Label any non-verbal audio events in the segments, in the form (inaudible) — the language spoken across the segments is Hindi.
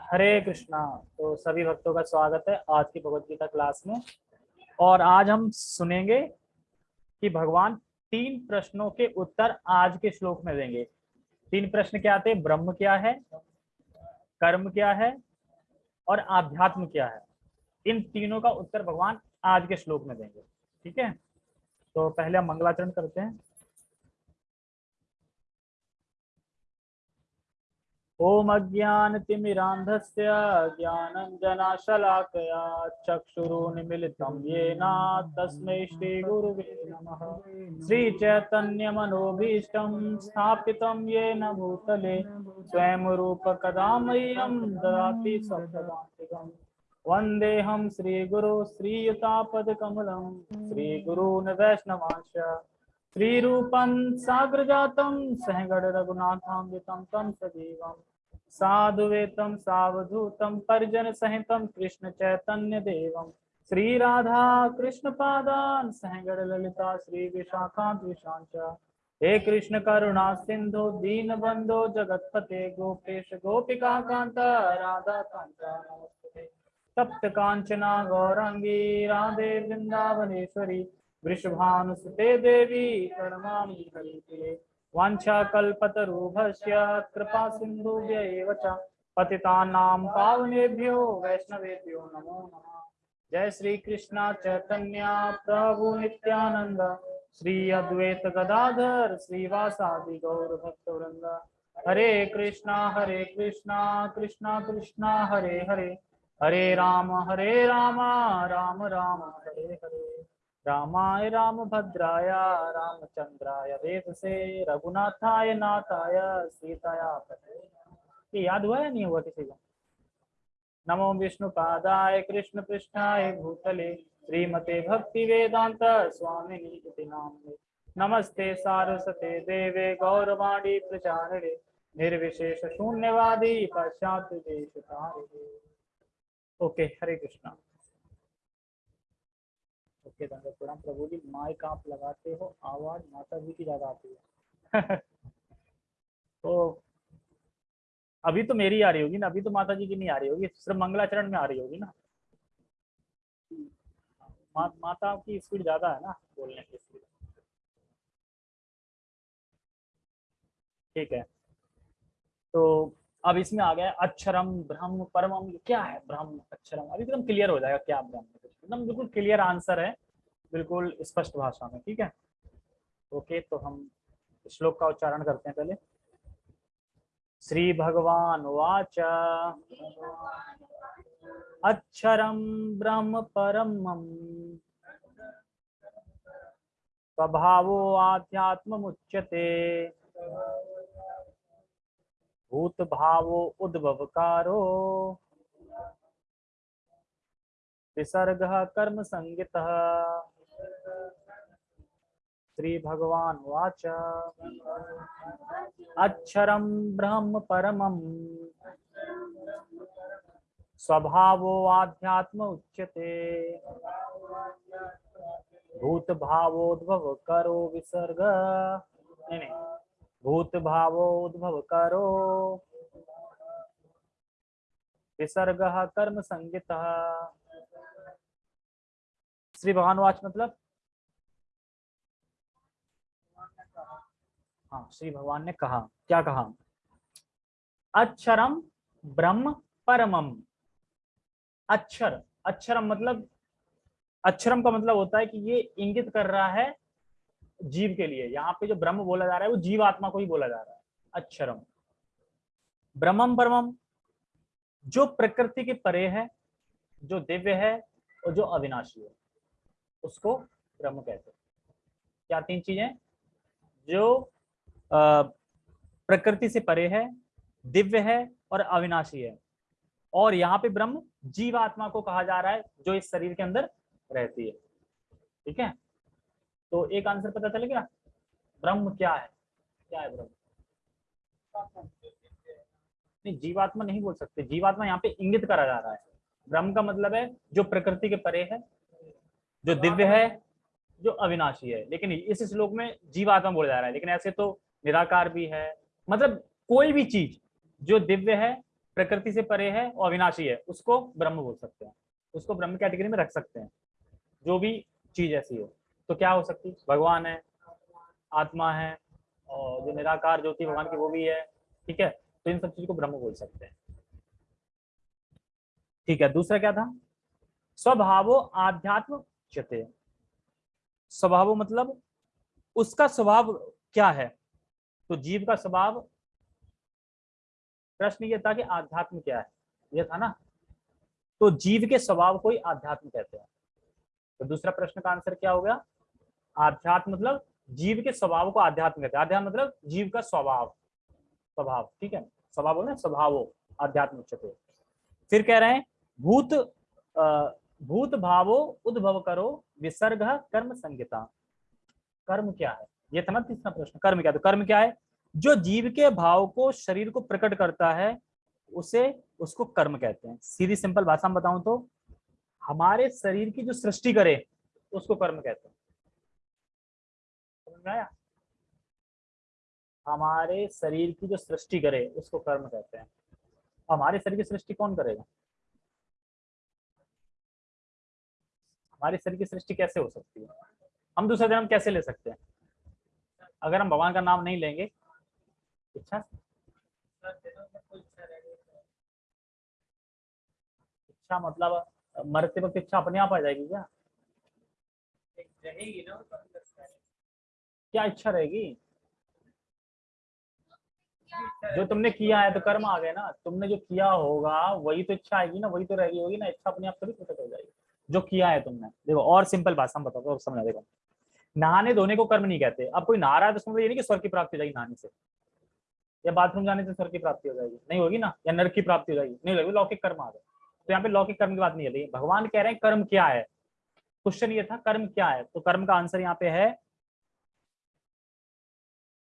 हरे कृष्णा। तो सभी भक्तों का स्वागत है आज की भगवत गीता क्लास में। और आज हम सुनेंगे कि भगवान तीन प्रश्नों के उत्तर आज के श्लोक में देंगे। तीन प्रश्न क्या थे? ब्रह्म क्या है? कर्म क्या है? और आध्यात्म क्या है? इन तीनों का उत्तर भगवान आज के श्लोक में देंगे। ठीक है? तो पहले हम मंगलाचरण करते हैं। ओम अज्ञानतिमिरान्धस्य ज्ञानञ्जनाशलाकया चक्षुरुन्मिलितं येन तस्मै श्रीगुरुवे नमः। श्रीचैतन्यमनोभीष्टं स्थापितं येन भूतले स्वयं रूपकदा मह्यं ददाति सप्तदान्तिकम्। वन्देऽहं श्रीगुरो श्रीयुतापदकमलं श्रीगुरून् वैष्णवांश श्रीरूपं सहगण रघुनाथान्वितं तं सजीवम्। साधुवेतं सावधूतं परिजन सहितं कृष्ण चैतन्य देवं श्री राधा कृष्ण पादान सहगण ललिता श्री विशाखांत विशांच हे कृष्ण करुणा सिंधु दीन बंधो जगतपते, गोपेश, गोपिका कांता राधा कांत तप्त कांचना गौरांगी राधे वृंदावनेश्वरी वृषभानुसुते देवी, प्रणमामि हरिप्रिये वाञ्छाकल्पतरुभस्य कृपा सिन्धुभ्य एव पावनेभ्यो वैष्णवेभ्यो नमो नमः। जय श्री कृष्ण चैतन्य प्रभु नित्यानंद श्री अद्वैत गदाधर श्रीवासादि गौर भक्तवृंद हरे कृष्णा हरे कृष्णा कृष्णा कृष्णा, हरे हरे। हरे राम हरे राम राम राम, हरे हरे। रामाय रामभद्राय, रामचंद्राय, वेदसे, रघुनाथाय, नाथाय, सीताया ये याद हुआ या नहीं हुआ किसी को? नमो विष्णु पादाय कृष्ण पृष्ठाय भूतले, श्रीमते भक्ति वेदांत स्वामी नामने। नमस्ते सारस्वते देवे गौरवाणी प्रचारिणे, निर्विशेष शून्यवादी पश्चात ओके, हरे कृष्णा। ओके धन्यवाद प्रणाम प्रभु जी माइक आप लगाते हो आवाज़ माता जी की ज़्यादा आती है। (laughs) तो अभी तो मेरी आ रही होगी ना अभी तो माता जी की नहीं आ रही होगी सिर्फ़ मंगलाचरण में आ रही होगी ना। मा, माता की स्पीड ज़्यादा है ना बोलने की स्पीड। ठीक है। तो अब इसमें आ गया अक्षरम ब्रह्म परम क्या है ब्रह्म अक्षरम? अभी एकदम क्लियर हो जाएगा क्या ब्रह्म एकदम बिल्कुल क्लियर आंसर है। बिल्कुल स्पष्ट भाषा में, ठीक है? ओके तो हम श्लोक का उच्चारण करते हैं पहले। श्री भगवान वाच। अक्षरम ब्रह्म परम। स्वभावो आध्यात्म उच्यते भूत भावो उद्भवकारो। विसर्ग कर्म संगित श्री भगवान वाच अक्षरम ब्रह्म परमं। स्वभावो आध्यात्म उच्यते। भूत भावोद्भव करो विसर्ग। नहीं नहीं भूत भावोद्भव करो विसर्ग कर्म संगित श्री भगवान वाच मतलब? हाँ श्री भगवान ने कहा। क्या कहा? अक्षरम ब्रह्म परमम अक्षर अक्षरम मतलब अक्षरम का मतलब होता है कि ये इंगित कर रहा है जीव के लिए। यहाँ पे जो ब्रह्म बोला जा रहा है, वो जीव आत्मा को ही बोला जा रहा है। अक्षरम ब्रह्मम परमम जो प्रकृति के परे है, जो दिव्य है और जो अविनाशी है, उसको ब्रह्म कहते हैं। क्या तीन चीज़ें? जो प्रकृति से परे है, दिव्य है और अविनाशी है। और यहाँ पे ब्रह्म जीवात्मा को कहा जा रहा है, जो इस शरीर के अंदर रहती है। ठीक है? तो एक आंसर पता चल गया? ब्रह्म क्या है? क्या है ब्रह्म? नहीं, जीवात्मा नहीं बोल सकते। जीवात्मा यहाँ पे इंगित करा जा रहा है। ब्रह्म का मतलब है, जो प्रकृति के परे है, जो दिव्य है, जो अविनाशी है। लेकिन इस श्लोक में जीवात्मा बोला जा रहा है। लेकिन ऐसे तो निराकार भी है। मतलब कोई भी चीज़ जो दिव्य है, प्रकृति से परे है और अविनाशी है, उसको ब्रह्म बोल सकते हैं। उसको ब्रह्म कैटेगरी में रख सकते हैं। जो भी चीज़ ऐसी हो। तो क्या हो सकती? भगवान है, आत्मा है और जो निराकार ज्योति भगवान की वो भी है, ठीक है? तो इन सब चीज़ को ब्रह्म बोल सकते हैं। ठीक है, दूसरा क्या था? स्वभावो आध्यात्म चते स्वभाव मतलब उसका स्वभाव क्या है? तो जीव का स्वभाव प्रश्न ये था कि आध्यात्म क्या है? ये था ना? तो जीव के स्वभाव को ही आध्यात्म कहते हैं। तो दूसरा प्रश्न का आंसर क्या हो गया? आध्यात्म मतलब जीव के स्वभाव को आध्यात्म कहते हैं। आध्यात्म मतलब जीव का स्वभाव। स्वभाव, ठीक है? स्वभाव बोले स्वभाव, आध्यात्म उच्चते फिर कह रहे हैं, भूत भूत भावो, उद्भव करो, विसर्ग कर्म संगीता कर्म क्या है? ये था ना तीसरा प्रश्न, कर्म क्या? तो कर्म क्या है? जो जीव के भाव को शरीर को प्रकट करता है, उसे, उसको कर्म कहते हैं। सीधी सिंपल भाषा में बताऊँ तो हमारे शरीर की जो सृष्टि करे, उसको कर्म कहते हैं। हमारे शरीर की जो सृष्टि करे, उसको कर्म कहते हैं। हमारे शरीर की सृष्टि कौन करेगा? हमारे शरीर की सृष्टि कैसे हो सकती है? हम दूसरा जन्म कैसे ले सकते हैं? अगर हम भगवान का नाम नहीं लेंगे इच्छा इच्छा मतलब मरते वक्त इच्छा अपने आप आ जाएगी क्या? रहेगी ना क्या इच्छा रहेगी? जो तुमने किया है तो कर्म आ गए ना। तुमने जो किया होगा, वही तो इच्छा आएगी ना, वही तो रहेगी, होगी ना। इच्छा अपने आप कभी प्रकट हो जाएगी। जो किया है तुमने। देखो, और सिंपल भाषा में बताओ, समझा, देखो। नहाने धोने को कर्म नहीं कहते। अब कोई नहा रहा है तो समझ ये नहीं कि स्वर्ग की प्राप्ति हो जाएगी नहाने से। या बाथरूम जाने से स्वर्ग की प्राप्ति हो जाएगी। नहीं होगी ना? या नर्क की प्राप्ति हो जाएगी। नहीं लगेगी लौकिक कर्म आ गए। तो यहाँ पे लौकिक कर्म की बात नहीं है। भगवान कह रहे हैं, कर्म क्या है? क्वेश्चन ये था, कर्म क्या है? तो कर्म का आंसर यहाँ पे है,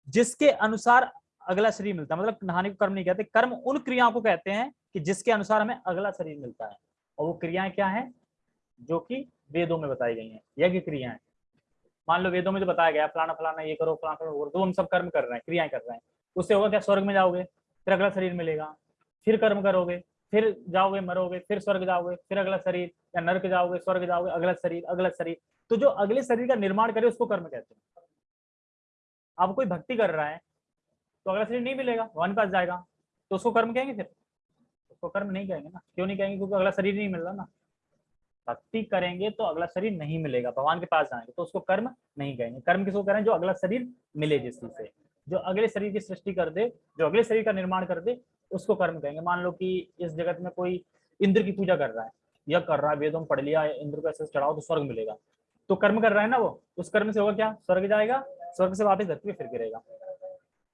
जिसके अनुसार अगला शरीर मिलता है। मतलब नहाने को कर्म नहीं कहते। कर्म उन क्रियाओं को कहते हैं कि जिसके अनुसार हमें अगला शरीर मिलता है। और वो क्रियाएँ क्या है? जो कि वेदों में बताई गई हैं। यज्ञ क्रियाएँ। मान लो वेदों में जो बताया गया फलाना फलाना ये करो, फलाना फलाना करो तो हम सब कर्म कर रहे हैं, क्रियाएँ कर रहे हैं। उससे होगा क्या? स्वर्ग में जाओगे, फिर अगला शरीर मिलेगा, फिर कर्म करोगे, फिर जाओगे, मरोगे, फिर स्वर्ग जाओगे, फिर अगला शरीर, या नर्क जाओगे, स्वर्ग जाओगे, अगला शरीर अगला शरीर। तो जो अगले शरीर का निर्माण करे, उसको कर्म कहते हैं। अब कोई भक्ति कर रहा है तो अगला शरीर नहीं मिलेगा, भगवान पास जाएगा तो उसको कर्म कहेंगे फिर? उसको कर्म नहीं कहेंगे ना। क्यों नहीं कहेंगे? क्योंकि अगला शरीर नहीं मिल रहा ना। भक्ति करेंगे तो अगला शरीर नहीं मिलेगा, भगवान के पास जाएँगे तो उसको कर्म नहीं कहेंगे। कर्म किसको करें? जो अगला शरीर मिले जिससे से। जो अगले शरीर की सृष्टि कर दे, जो अगले शरीर का निर्माण कर दे, उसको कर्म कहेंगे। मान लो कि इस जगत में कोई इंद्र की पूजा कर रहा है यह कर रहा है, वेदों में पढ़ लिया, इंद्र को ऐसे चढ़ाओ तो स्वर्ग मिलेगा। तो कर्म कर रहा है ना वो, उस कर्म से होगा क्या? स्वर्ग जाएगा, स्वर्ग से वापस धरती पे फिर गिरेगा।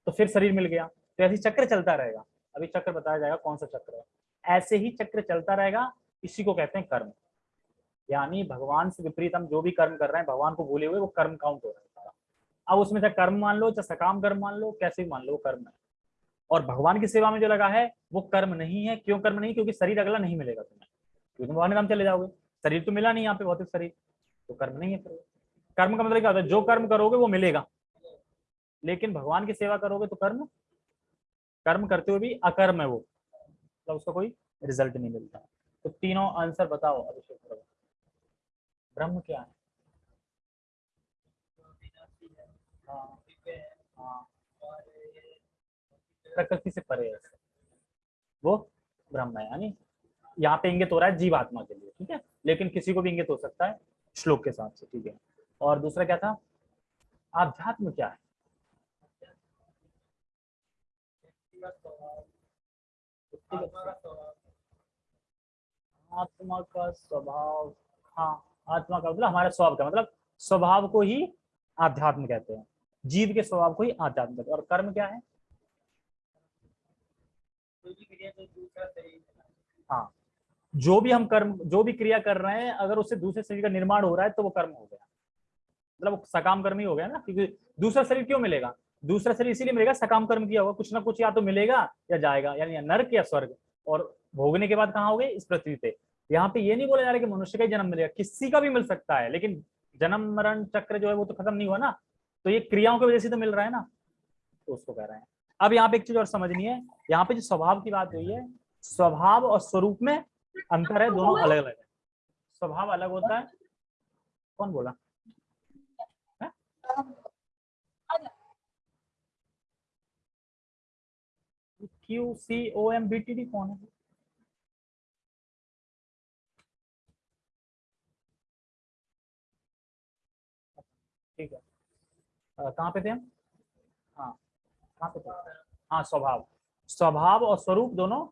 तो फिर शरीर मिल गया। तो ऐसे चक्र चलता रहेगा। अभी चक्र बताया जाएगा कौन सा चक्र है। ऐसे ही चक्र चलता रहेगा, इसी को कहते हैं कर्म। यानी भगवान से विपरीत हम जो भी कर्म कर रहे हैं, भगवान को भूले हुए वो कर्म काउंट हो रहा है। सारा अब उसमें चाहे कर्म मान लो, चाहे सकाम कर्म मान लो, कैसे भी मान लो कर्म है। और भगवान की सेवा में जो लगा है, वो कर्म नहीं है। क्यों कर्म नहीं? क्योंकि शरीर अगला नहीं मिलेगा तुम्हें। क्योंकि तुम भगवान चले जाओगे। शरीर तो मिला नहीं यहाँ पे, भौतिक शरीर। तो कर्म नहीं है फिर। कर्म का मतलब क्या होता है? जो कर्म करोगे, वो मिलेगा। लेकिन भगवान की सेवा करोगे तो कर्म? कर्म करते हुए भी अकर्म है वो। मतलब उसका कोई रिज़ल्ट नहीं मिलता। तो तीनों आंसर बताओ, अभिषेक ब्रह्म क्या है हाँ, प्रकृति से परे है। वो ब्रह्म है यानी यहाँ पे इंगित हो रहा है जीवात्मा के लिए ठीक है? लेकिन किसी को भी इंगित हो सकता है श्लोक के साथ से ठीक है? और दूसरा क्या था? आध्यात्म क्या है? आत्मा का स्वभाव। हाँ। आत्मा का मतलब हमारे स्वभाव का मतलब स्वभाव को ही आध्यात्म कहते हैं। जीव के स्वभाव को ही आध्यात्म कहते हैं। और कर्म क्या है? हाँ जो भी हम कर्म, जो भी क्रिया कर रहे हैं, अगर उससे दूसरे शरीर का निर्माण हो रहा है तो वो कर्म हो गया। मतलब सकाम कर्म ही हो गया ना, क्योंकि दूसरा शरीर क्यों मिलेगा? दूसरा शरीर इसीलिए मिलेगा, सकाम कर्म किया होगा। कुछ ना कुछ या तो मिलेगा या जाएगा, यानी नर्क या स्वर्ग। और भोगने के बाद कहाँ हो गए इस पृथ्वी पे। यहाँ पे ये नहीं बोला जा रहा कि मनुष्य का ही जन्म मिलेगा किसी का भी मिल सकता है, लेकिन जन्म, मरण, चक्र जो है वो तो खत्म नहीं हुआ ना तो ये क्रियाओं की वजह से तो मिल रहा है ना तो उसको कह रहे हैं। अब यहाँ पे एक चीज़ और समझनी है, यहाँ पे जो स्वभाव की बात हुई है, स्वभाव और स्वरूप में अंतर है, दोनों अलग अलग है। स्वभाव अलग होता है। कौन बोला? Q C O M B T D कौन है है? कहाँ पे थे हम? हाँ कहाँ पे थे? हाँ स्वभाव। स्वभाव और स्वरूप दोनों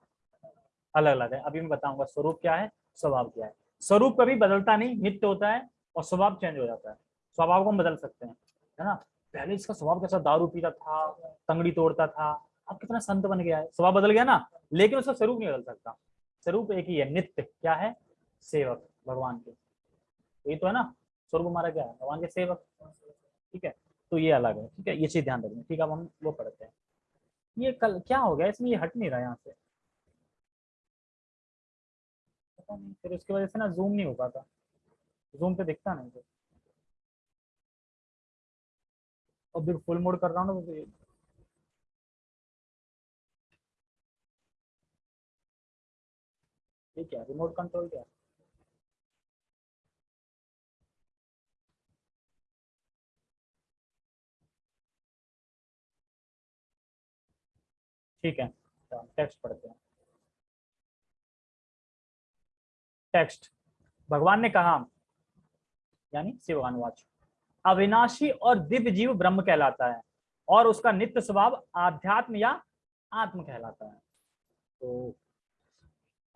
अलग अलग है। अभी मैं बताऊँगा स्वरूप क्या है, स्वभाव क्या है। स्वरूप कभी बदलता नहीं, नित्य होता है और स्वभाव चेंज हो जाता है। स्वभाव को हम बदल सकते हैं, है ना? पहले इसका स्वभाव कैसा दारू पीता था, तंगड़ी तोड़ता था, अब कितना संत बन गया है। स्वभाव बदल गया ना, लेकिन उसका स्वरूप नहीं बदल सकता। स्वरूप एक ही है, नित्य। क्या है? सेवक, भगवान के। यही तो है ना स्वरूप हमारा क्या है? भगवान के सेवक। ठीक है? तो ये अलग है, ठीक है? ये चीज़ ध्यान रखना, ठीक है? अब हम वो पढ़ते हैं। ये कल क्या हो गया? इसमें ये हट नहीं रहा यहाँ से। पता नहीं, फिर उसकी वजह से ना जूम नहीं हो पाता। जूम पे दिखता नहीं और फिर फुल मोड कर रहा हूँ ना ये क्या? रिमोट कंट्रोल क्या? ठीक है। तो टेक्स्ट तो पढ़ते हैं। टेक्स्ट भगवान ने कहा, यानी शिव अनुवाच अविनाशी और दिव्य जीव ब्रह्म कहलाता है और उसका नित्य स्वभाव आध्यात्म या आत्म कहलाता है। तो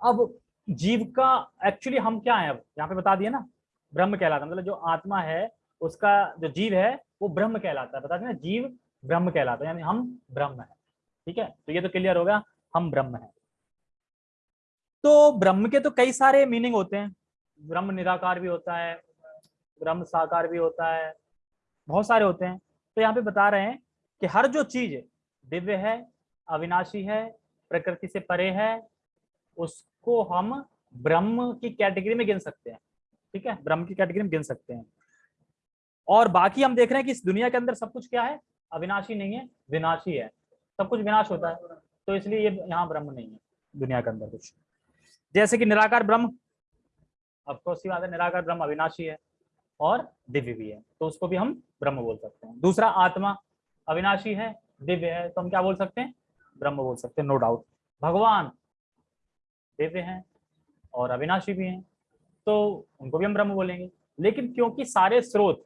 अब जीव का एक्चुअली हम क्या है अब? यहाँ पे बता दिए ना, ब्रह्म कहलाता है। मतलब जो आत्मा है, उसका जो जीव है, वो ब्रह्म कहलाता है। बता दें ना, जीव ब्रह्म कहलाता है, यानी हम ब्रह्म है। ठीक है? तो ये तो क्लियर होगा, हम ब्रह्म है। तो ब्रह्म के तो कई सारे मीनिंग होते हैं। ब्रह्म निराकार भी होता है, ब्रह्म साकार भी होता है, बहुत सारे होते हैं। तो यहाँ पे बता रहे हैं कि हर जो चीज़ दिव्य है, अविनाशी है, प्रकृति से परे है, उसको हम ब्रह्म की कैटेगरी में गिन सकते हैं। ठीक है? ब्रह्म की कैटेगरी में गिन सकते हैं। और बाकी हम देख रहे हैं कि इस दुनिया के अंदर सब कुछ क्या है? अविनाशी नहीं है, विनाशी है। सब कुछ विनाश होता है। तो इसलिए ये यहाँ ब्रह्म नहीं है, दुनिया के अंदर कुछ। जैसे कि निराकार ब्रह्म अफकोर्स की बात है, निराकार ब्रह्म अविनाशी है और दिव्य भी है तो उसको भी हम ब्रह्म बोल सकते हैं। दूसरा आत्मा अविनाशी है, दिव्य है तो हम क्या बोल सकते हैं? ब्रह्म बोल सकते हैं नो डाउट भगवान दिव्य हैं और अविनाशी भी हैं तो उनको भी हम ब्रह्म बोलेंगे। लेकिन क्योंकि सारे स्रोत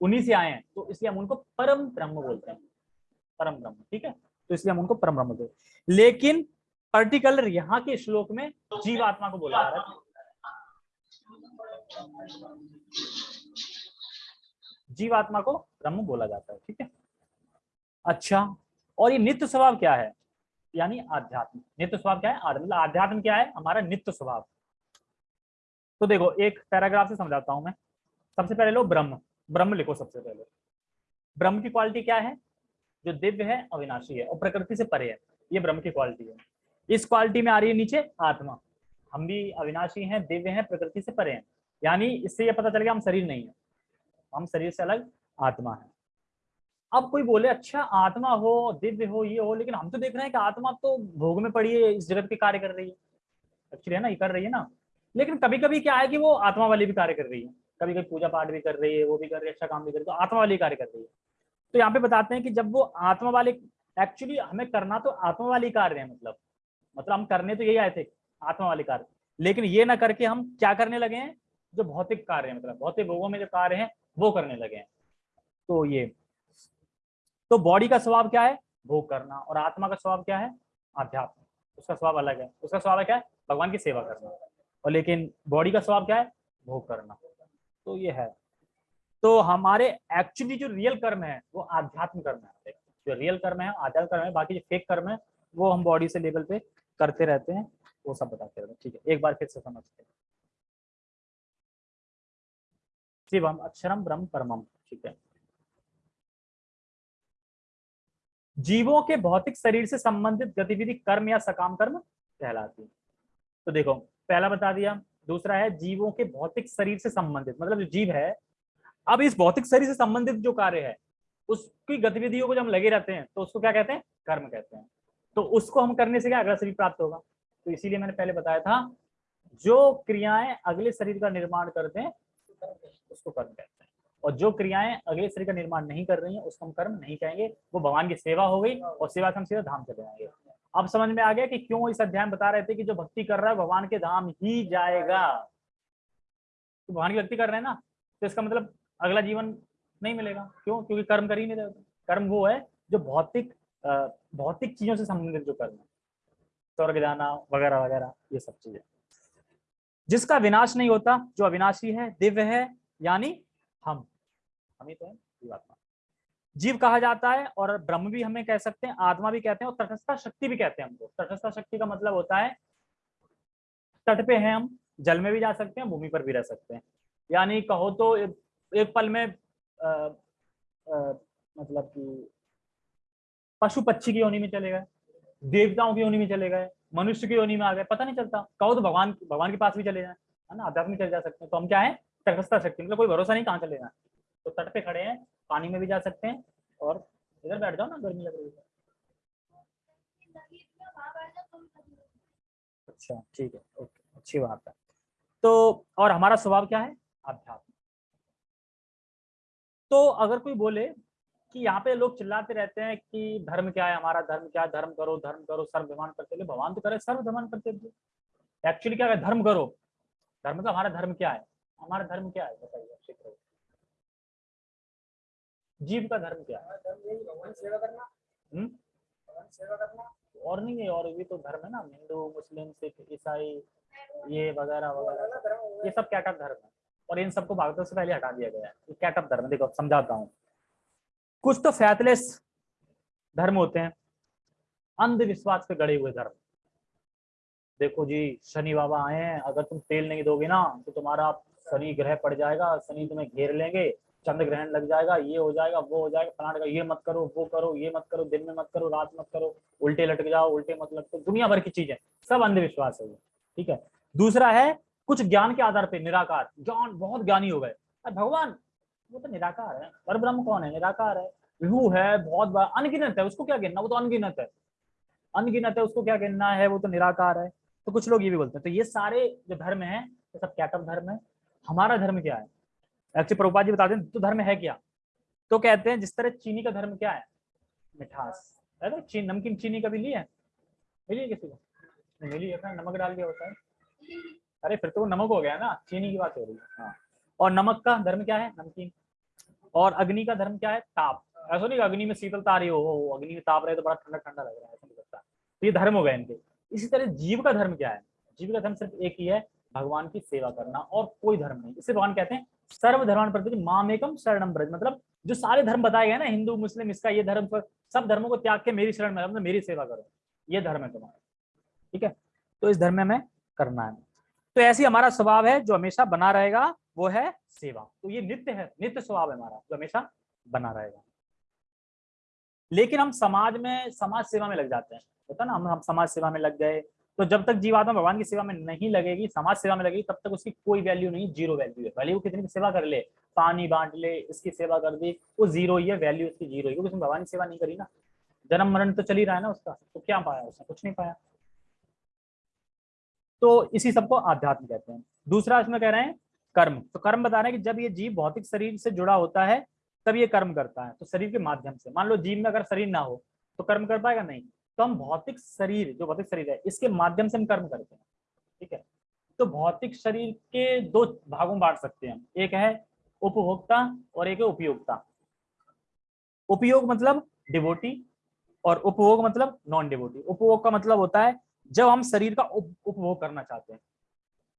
उन्हीं से आए हैं तो इसलिए हम उनको परम ब्रह्म बोलते हैं। परम ब्रह्म, ठीक है? तो इसलिए हम उनको परम ब्रह्म बोलते लेकिन पर्टिकुलर यहाँ के श्लोक में जीवात्मा को बोला जा रहा है। जीवात्मा को ब्रह्म बोला जाता है, ठीक है? अच्छा और ये नित्य स्वभाव क्या है? यानी आध्यात्म। नित्य स्वभाव क्या है? मतलब आध्यात्म क्या है? हमारा नित्य स्वभाव। तो देखो, एक पैराग्राफ से समझाता हूँ मैं। सबसे पहले लो ब्रह्म। ब्रह्म लिखो सबसे पहले। ब्रह्म की क्वालिटी क्या है? जो दिव्य है, अविनाशी है और प्रकृति से परे है। ये ब्रह्म की क्वालिटी है। इस क्वालिटी में आ रही है नीचे आत्मा। हम भी अविनाशी हैं, दिव्य हैं, प्रकृति से परे हैं। यानी इससे ये पता चल गया हम शरीर नहीं है। हम शरीर से अलग आत्मा है। अब कोई बोले अच्छा आत्मा हो, दिव्य हो, ये हो, लेकिन हम तो देख रहे हैं कि आत्मा तो भोग में पड़ी है, इस जगत के कार्य कर रही है। एक्चुअली है ना, ये कर रही है ना। लेकिन कभी कभी क्या है कि वो आत्मा वाली भी कार्य कर रही है। कभी कभी पूजा पाठ भी कर रही है, वो भी कर रही है अच्छा काम भी कर रही है तो आत्मा वाली कार्य कर रही है। तो यहाँ पे बताते हैं कि जब वो आत्मा वाले एक्चुअली हमें करना तो आत्मा वाली कार्य है मतलब। मतलब हम करने तो यही आए थे, आत्मा वाली कार्य। लेकिन ये ना करके हम क्या करने लगे हैं? जो भौतिक कार्य है मतलब भौतिक भोगों में जो कार्य है, वो करने लगे हैं। तो ये। तो बॉडी का स्वभाव क्या है? भोग करना। और आत्मा का स्वभाव क्या है? आध्यात्म। उसका स्वभाव अलग है। उसका स्वभाव क्या है? भगवान की सेवा करना। और लेकिन बॉडी का स्वभाव क्या है? भोग करना। तो ये है। तो हमारे एक्चुअली जो रियल कर्म है, वो आध्यात्म कर्म है। जो रियल कर्म है आध्यात्म कर्म है, बाकी जो फेक कर्म है, वो हम बॉडी से लेवल पे करते रहते हैं, वो सब बताते रहते हैं। ठीक है, एक बार फिर से समझते हैं। शिवम अक्षरम ब्रह्म परमम, ठीक है। जीवों के भौतिक शरीर से संबंधित गतिविधि कर्म या सकाम कर्म कहलाती है। तो देखो, पहला बता दिया, दूसरा है जीवों के भौतिक शरीर से संबंधित मतलब जो जीव है अब इस भौतिक शरीर से संबंधित जो कार्य है, उसकी गतिविधियों को जब हम लगे रहते हैं तो उसको क्या कहते हैं? कर्म कहते हैं। तो उसको हम करने से क्या अगला शरीर प्राप्त होगा? तो इसीलिए मैंने पहले बताया था, जो क्रियाएँ अगले शरीर का निर्माण करते हैं, उसको कर्म कहते हैं। और जो क्रियाएँ अगले शरीर का निर्माण नहीं कर रही हैं, उसको हम कर्म नहीं कहेंगे। वो भगवान की सेवा हो गई और सेवा से हम सीधा धाम चले जाएँगे। अब समझ में आ गया कि क्यों इस अध्याय बता रहे थे कि जो भक्ति कर रहा है, भगवान के धाम ही जाएगा। तो भगवान की भक्ति कर रहे हैं ना? तो इसका मतलब अगला जीवन नहीं मिलेगा। क्यों? क्योंकि कर्म कर ही नहीं रहे। कर्म वो है जो भौतिक भौतिक चीज़ों से संबंधित जो कर्म है। स्वर्ग जाना, वगैरह वगैरह, ये सब चीज़ें। जिसका विनाश नहीं होता, जो अविनाशी है, दिव्य है, यानी हम। हम ही तो है, जीवात्मा। जीव कहा जाता है और ब्रह्म भी हमें कह सकते हैं, आत्मा भी कहते हैं और तटस्था शक्ति भी कहते हैं हमको। तटस्था शक्ति का मतलब होता है, तट पे हैं हम, जल में भी जा सकते हैं, भूमि पर भी रह सकते हैं। यानी कहो तो एक पल में आ, आ, मतलब कि पशु पक्षी की योनि में चले गए देवताओं की योनि में चले गए मनुष्य की योनि में आ गए पता नहीं चलता। कहो तो भगवान भगवान के पास भी चले जाए है ना? आध्यात्म चले जा सकते हैं। तो हम क्या है? तटस्था शक्ति। मतलब कोई भरोसा नहीं कहाँ चले जाए। तो तट पे खड़े हैं पानी में भी जा सकते हैं और इधर बैठ जाओ ना गर्मी लग रही है। अच्छा ठीक है। ओके अच्छी बात है। तो और हमारा स्वभाव क्या है? अध्यात्म तो अगर कोई बोले कि यहाँ पे लोग चिल्लाते रहते हैं कि धर्म क्या है हमारा धर्म क्या है धर्म करो धर्म करो सर्व धर्मान करते भगवान तो करे सर्व धर्मान करते एक्चुअली क्या है धर्म करो धर्म का हमारा धर्म क्या है? हमारा धर्म क्या है? बताइए जीव का धर्म क्या है? हम्म? सेवा करना। और नहीं है और भी तो धर्म है ना हिंदू मुस्लिम सिख ईसाई ये वगैरह वगैरह। ये सब कैटअप धर्म है? और इन सबको भागवत से पहले हटा दिया गया है। कैटअप धर्म, देखो समझाता हूँ। कुछ तो फैतलेस धर्म होते हैं। अंधविश्वास पे गड़े हुए धर्म। देखो जी, शनि बाबा आए हैं, अगर तुम तेल नहीं दोगे ना तो तुम्हारा शनि ग्रह पड़ जाएगा, शनि तुम्हें घेर लेंगे, चंद्र ग्रहण लग जाएगा, ये हो जाएगा, वो हो जाएगा, फलाने का ये मत करो, वो करो, ये मत करो, दिन में मत करो, रात मत करो, उल्टे लटक जाओ, उल्टे मत लटको, दुनिया भर की चीज़ें, सब अंधविश्वास है ठीक है। दूसरा है कुछ ज्ञान के आधार पर निराकार। ज्ञान बहुत ज्ञानी हो गए। भगवान, वो तो निराकार है। पर ब्रह्म कौन है? निराकार है। विभू है, बहुत बड़ा, अनगिनत है। उसको क्या गिनना? वो तो अनगिनत है। अनगिनत है, उसको क्या गिनना है? वो तो निराकार है। तो कुछ लोग ये भी बोलते हैं तो ये सारे जो धर्म है, ये सब कैटअप धर्म है? हमारा धर्म क्या है? एक्चुअली प्रभुपा जी बताते हैं तो धर्म है क्या? तो कहते हैं, जिस तरह चीनी का धर्म क्या है? मिठास। है ना चीन, नमकीन चीनी कभी ली है? मिली किसी को? मिली है नमक डाल दिया होता है। अरे फिर तो वो नमक हो गया ना चीनी की बात हो रही है। हाँ। और नमक का धर्म क्या है? नमकीन। और अग्नि का धर्म क्या है? ताप। ऐसा नहीं अग्नि में शीतलता रही हो अग्नि में ताप रहे तो बड़ा ठंडा ठंडा लग रहा है ऐसा नहीं लगता तो ये धर्म हो गए इनके। इसी तरह जीव का धर्म क्या है? जीव का धर्म सिर्फ़ एक ही है भगवान की सेवा करना और कोई धर्म नहीं। इसे भगवान कहते हैं सर्व धर्मान प्रति मामेकम शरणम ब्रज मतलब जो सारे धर्म बताए गए ना हिंदू मुस्लिम इसका ये धर्म पर सब धर्मों को त्याग के मेरी शरण में मतलब मेरी सेवा करो। ये धर्म है तुम्हारा। ठीक है? तो इस धर्म में हमें करना है। तो ऐसी हमारा स्वभाव है जो हमेशा बना रहेगा, वो है सेवा। तो ये नित्य है, नित्य स्वभाव है हमारा, जो हमेशा बना रहेगा। लेकिन हम समाज में, समाज सेवा में लग जाते हैं। होता ना, हम हम समाज सेवा में लग गए तो जब तक जीवात्मा भगवान की सेवा में नहीं लगेगी, समाज सेवा में लगेगी, तब तक उसकी कोई वैल्यू नहीं ज़ीरो वैल्यू है। भले वो कितनी सेवा कर ले, पानी बांट ले, इसकी सेवा कर दी, वो ज़ीरो ही है वैल्यू उसकी ज़ीरो ही, क्योंकि उसने भगवान की सेवा नहीं करी ना। जन्म मरण तो चल ही रहा है ना उसका तो क्या पाया उसने? कुछ नहीं पाया। तो इसी सबको आध्यात्म कहते हैं। दूसरा इसमें कह रहे हैं कर्म। तो कर्म बता रहे हैं कि जब ये जीव भौतिक शरीर से जुड़ा होता है, तब ये कर्म करता है। तो शरीर के माध्यम से। मान लो जीव में अगर शरीर ना हो तो कर्म कर पाएगा नहीं? तो हम भौतिक शरीर, जो भौतिक शरीर है, इसके माध्यम से हम कर्म करते हैं। ठीक है? तो भौतिक शरीर के दो भागों में बांट सकते हैं एक है उपभोक्ता और एक है उपयोगता उपयोग मतलब डिवोटी और उपभोग मतलब नॉन डिवोटी। उपभोग का मतलब होता है जब हम शरीर का उप, उपभोग करना चाहते हैं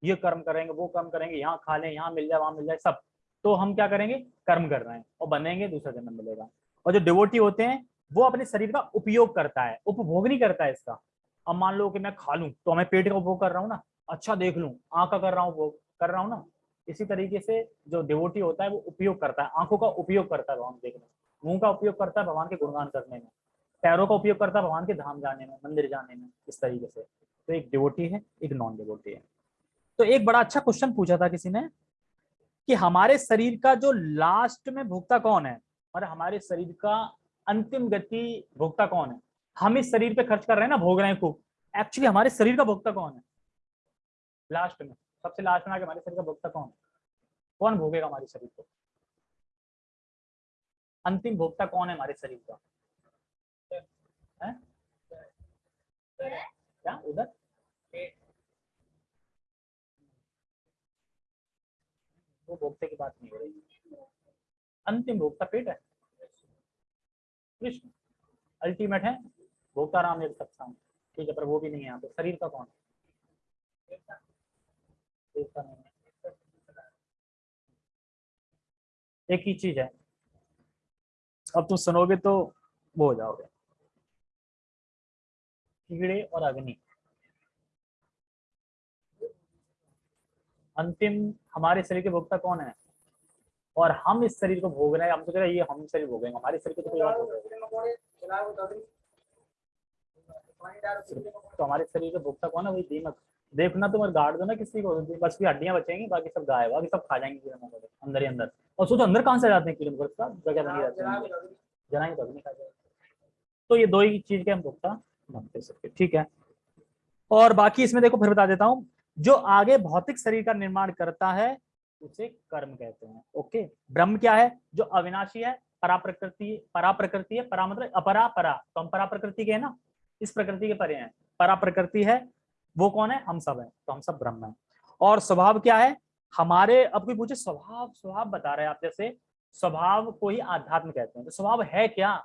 ये कर्म करेंगे वो कर्म करेंगे यहाँ खा लें यहाँ मिल जाए वहाँ मिल जाए सब। तो हम क्या करेंगे? कर्म कर रहे हैं और बनेंगे दूसरा जन्म मिलेगा। और जो डिवोटी होते हैं वो अपने शरीर का उपयोग करता है उपभोग नहीं करता है इसका। अब मान लो कि मैं खा लूँ तो मैं पेट का उपभोग कर रहा हूँ ना? अच्छा देख लूँ आँख का कर रहा हूँ उपभोग कर रहा हूँ ना? इसी तरीके से जो डिवोटी होता है वो उपयोग करता है आँखों का उपयोग करता है भगवान देखने मुँह का उपयोग करता है भगवान के गुणगान करने में। पैरों का उपयोग करता है भगवान के धाम जाने में, मंदिर जाने में, इस तरीके से। तो एक डिवोटी है, एक नॉन डिवोटी है। तो एक बड़ा अच्छा क्वेश्चन पूछा था किसी ने कि हमारे शरीर का जो लास्ट में भोक्ता कौन है? और हमारे शरीर का अंतिम गति भोक्ता कौन है? हम इस शरीर पे खर्च कर रहे हैं ना, भोग रहे हैं खूब। एक्चुअली हमारे शरीर का भोक्ता कौन है? लास्ट में, सबसे लास्ट में आके हमारे शरीर का भोक्ता कौन है? कौन भोगेगा हमारे शरीर को? अंतिम भोक्ता कौन है हमारे शरीर का है? क्या? उधर? वो भोक्ते की बात नहीं हो रही। अंतिम भोक्ता पेट है। कृष्ण अल्टीमेट है। भोक्ता राम एक सत्संग। ठीक है, पर वो भी नहीं है यहाँ पे। शरीर का कौन? है। एक ही चीज़ है। अब तुम सुनोगे तो वो हो जाओगे। कीड़े और अग्नि। अंतिम, हमारे शरीर के भोक्ता कौन है? और हम इस शरीर को भोग रहे हैं। हम तो रहे हैं, ये हम शरीर भोगेंगे। हमारे शरीर को तो कोई और तो हमारे शरीर के भोक्ता कौन है? वही दीमक। देखना तुम और गाड़ दो ना किसी को। बस की हड्डियाँ बचेंगी, बाकी सब गाय बाकी सब खा जाएँगे कीड़े मकोड़े अंदर ही अंदर। और सोचो, अंदर कहाँ से जाते हैं कीड़े मकोड़े जगह बनी रहती है। जनाएँगे तो अग्नि खा तो ये दो ही चीज़ के हम सकते ठीक है? और बाकी इसमें देखो, फिर बता देता हूँ, जो आगे भौतिक शरीर का निर्माण करता है, उसे कर्म कहते हैं, ओके? ब्रह्म क्या है? जो अविनाशी है परा प्रकृति परा प्रकृति है, परा मतलब अपरा परा तो हम परा प्रकृति के है ना? इस प्रकृति के परे हैं। परा प्रकृति है, वो कौन है? हम सब है तो हम सब ब्रह्म है। और स्वभाव क्या है? हमारे, अब कोई पूछे, स्वभाव स्वभाव बता रहे हैं आप जैसे, स्वभाव को ही आध्यात्म कहते हैं तो स्वभाव है क्या?